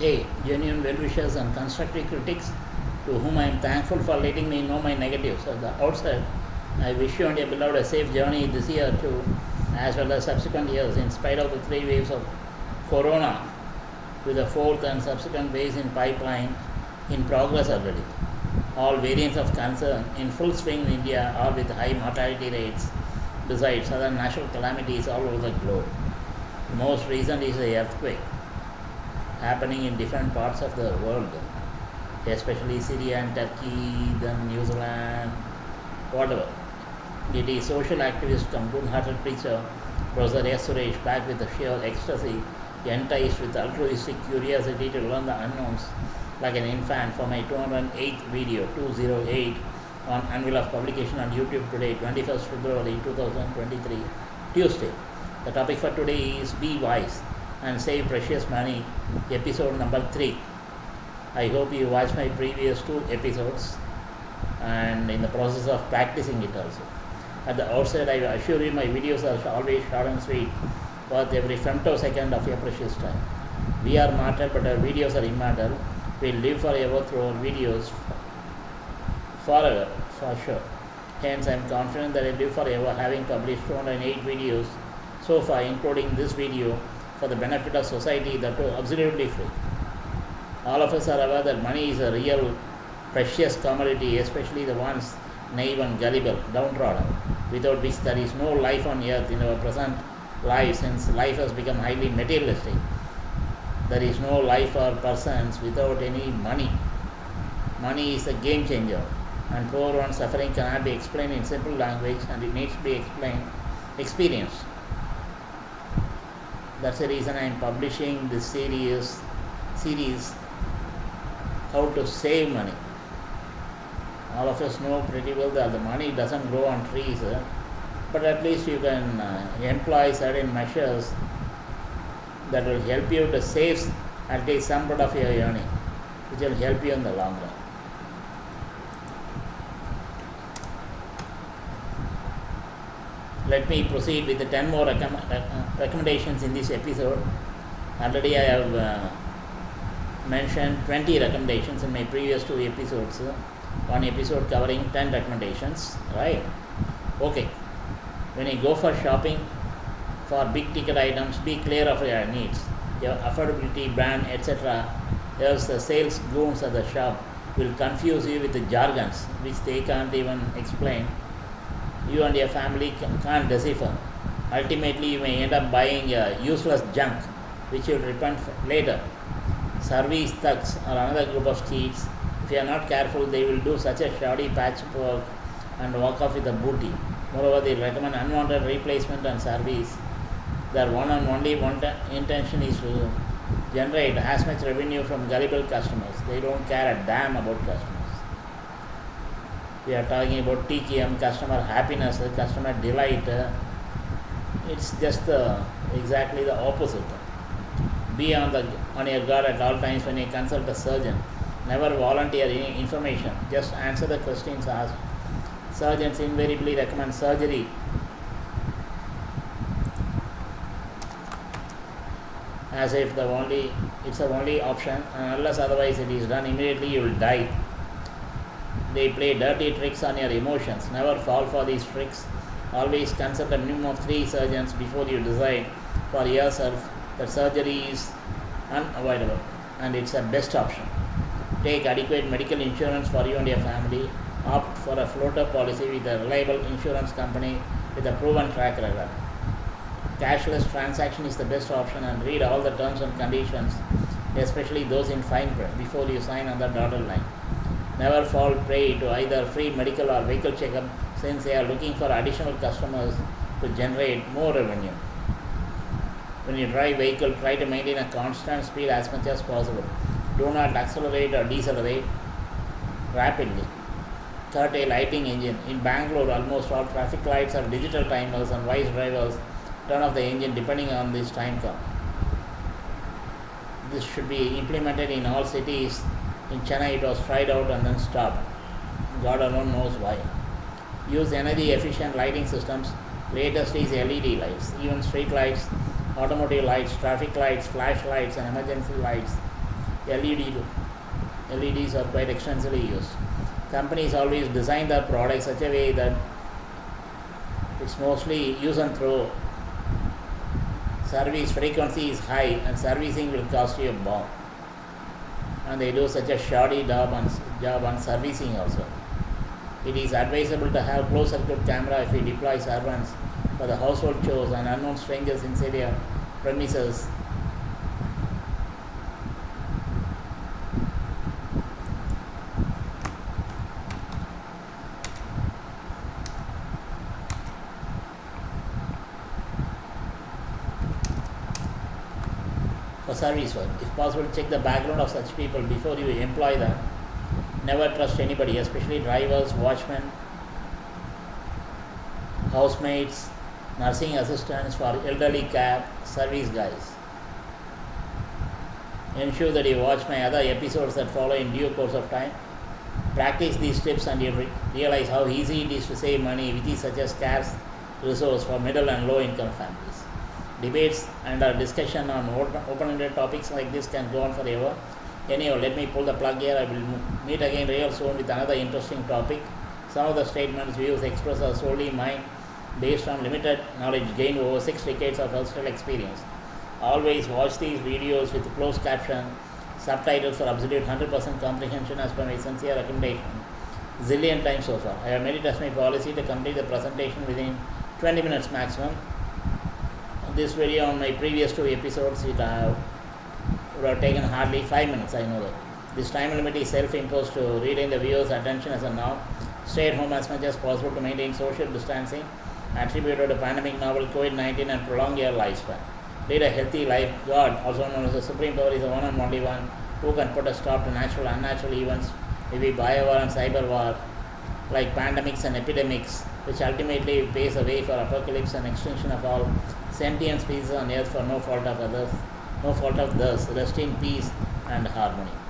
Hey, genuine well wishers and constructive critics to whom I am thankful for letting me know my negatives at the outset. I wish you and your beloved a safe journey this year too, as well as subsequent years, in spite of the three waves of corona, with the fourth and subsequent waves in pipeline in progress already. All variants of concern in full swing in India, all with high mortality rates, besides other natural calamities all over the globe. The most recent is the earthquake happening in different parts of the world, especially Syria and Turkey, then New Zealand, whatever. It is social activist come good-hearted preacher, Professor S. Suresh, back with the sheer ecstasy, enticed with altruistic curiosity to learn the unknowns, like an infant for my 208th video, 208, on Anvil of Publication on YouTube today, 21st February 2023, Tuesday. The topic for today is Be Wise and Save Precious Money, episode number 3. I hope you watched my previous two episodes and in the process of practicing it also. At the outset, I assure you my videos are always short and sweet, worth every femtosecond of your precious time. We are mortal, but our videos are immortal. We live forever through our videos, forever, for sure. Hence, I am confident that I live forever, having published 208 videos so far, including this video, for the benefit of society that are absolutely free. All of us are aware that money is a real precious commodity, especially the ones naive and gullible, downtrodden, without which there is no life on earth in our present life, since life has become highly materialistic. There is no life or persons without any money. Money is a game changer, and poor one's suffering cannot be explained in simple language, and it needs to be explained, experienced. That's the reason I am publishing this series, series, how to save money. All of us know pretty well that the money doesn't grow on trees, eh? but at least you can uh, employ certain measures that will help you to save at least some part of your earning, which will help you in the long run. Let me proceed with the 10 more recomm- uh, recommendations in this episode. Already I have uh, mentioned 20 recommendations in my previous two episodes. One episode covering 10 recommendations, right? Okay. When you go for shopping for big ticket items, be clear of your needs, your affordability, brand, etc. Else the sales goons at the shop will confuse you with the jargons which they can't even explain. You and your family can't decipher. Ultimately, you may end up buying uh, useless junk which you'll repent later. Service thugs are another group of cheats. If you are not careful, they will do such a shoddy patch work and walk off with the booty. Moreover, they recommend unwanted replacement and service. Their one and only intention is to generate as much revenue from gullible customers. They don't care a damn about customers. We are talking about TQM, customer happiness, customer delight. It's just the, exactly the opposite. Be on the on your guard at all times when you consult a surgeon. Never volunteer any information. Just answer the questions asked. Surgeons invariably recommend surgery as if the only it's the only option unless otherwise it is done immediately you will die. They play dirty tricks on your emotions. Never fall for these tricks. Always consult a minimum of three surgeons before you decide for yourself that surgery is unavoidable and it's the best option. Take adequate medical insurance for you and your family. Opt for a floater policy with a reliable insurance company with a proven track record. Cashless transaction is the best option and read all the terms and conditions, especially those in fine print, before you sign on the dotted line. Never fall prey to either free medical or vehicle checkup since they are looking for additional customers to generate more revenue. When you drive vehicle, try to maintain a constant speed as much as possible. Do not accelerate or decelerate rapidly. Curtail lighting engine. In Bangalore, almost all traffic lights are digital timers and wise drivers turn off the engine depending on this time count. This should be implemented in all cities. In Chennai, it was tried out and then stopped. God alone knows why. Use energy efficient lighting systems. Latest is LED lights, even street lights, automotive lights, traffic lights, flashlights, and emergency lights. LED LEDs are quite extensively used. Companies always design their products such a way that it's mostly use and throw. Service frequency is high and servicing will cost you a bomb. And they do such a shoddy job on, job on servicing also. It is advisable to have closed circuit camera if you deploy servants for the household chores and unknown strangers inside your premises for service work. If possible, check the background of such people before you employ them. Never trust anybody, especially drivers, watchmen, housemates, nursing assistants for elderly care, service guys. Ensure that you watch my other episodes that follow in due course of time. Practice these tips and you re- realize how easy it is to save money, is such a scarce resource for middle and low income families. Debates and our discussion on open ended topics like this can go on forever. Anyhow, let me pull the plug here. I will meet again real soon with another interesting topic. Some of the statements, views expressed are solely mine based on limited knowledge gained over six decades of personal experience. Always watch these videos with closed caption, subtitles for absolute 100% comprehension as per my sincere recommendation. Zillion times so far. I have made it as my policy to complete the presentation within 20 minutes maximum. This video on my previous two episodes, it uh, would have taken hardly 5 minutes, I know that. This time limit is self-imposed to retain the viewer's attention as a now. Stay at home as much as possible to maintain social distancing attributed to pandemic novel COVID-19 and prolong your lifespan. Lead a healthy life. God, also known as the Supreme Power, is the one and only one who can put a stop to natural unnatural events, maybe bio war and cyber war, like pandemics and epidemics, which ultimately paves the way for apocalypse and extinction of all sentient species on earth for no fault of others, no fault of theirs. Rest in peace and harmony.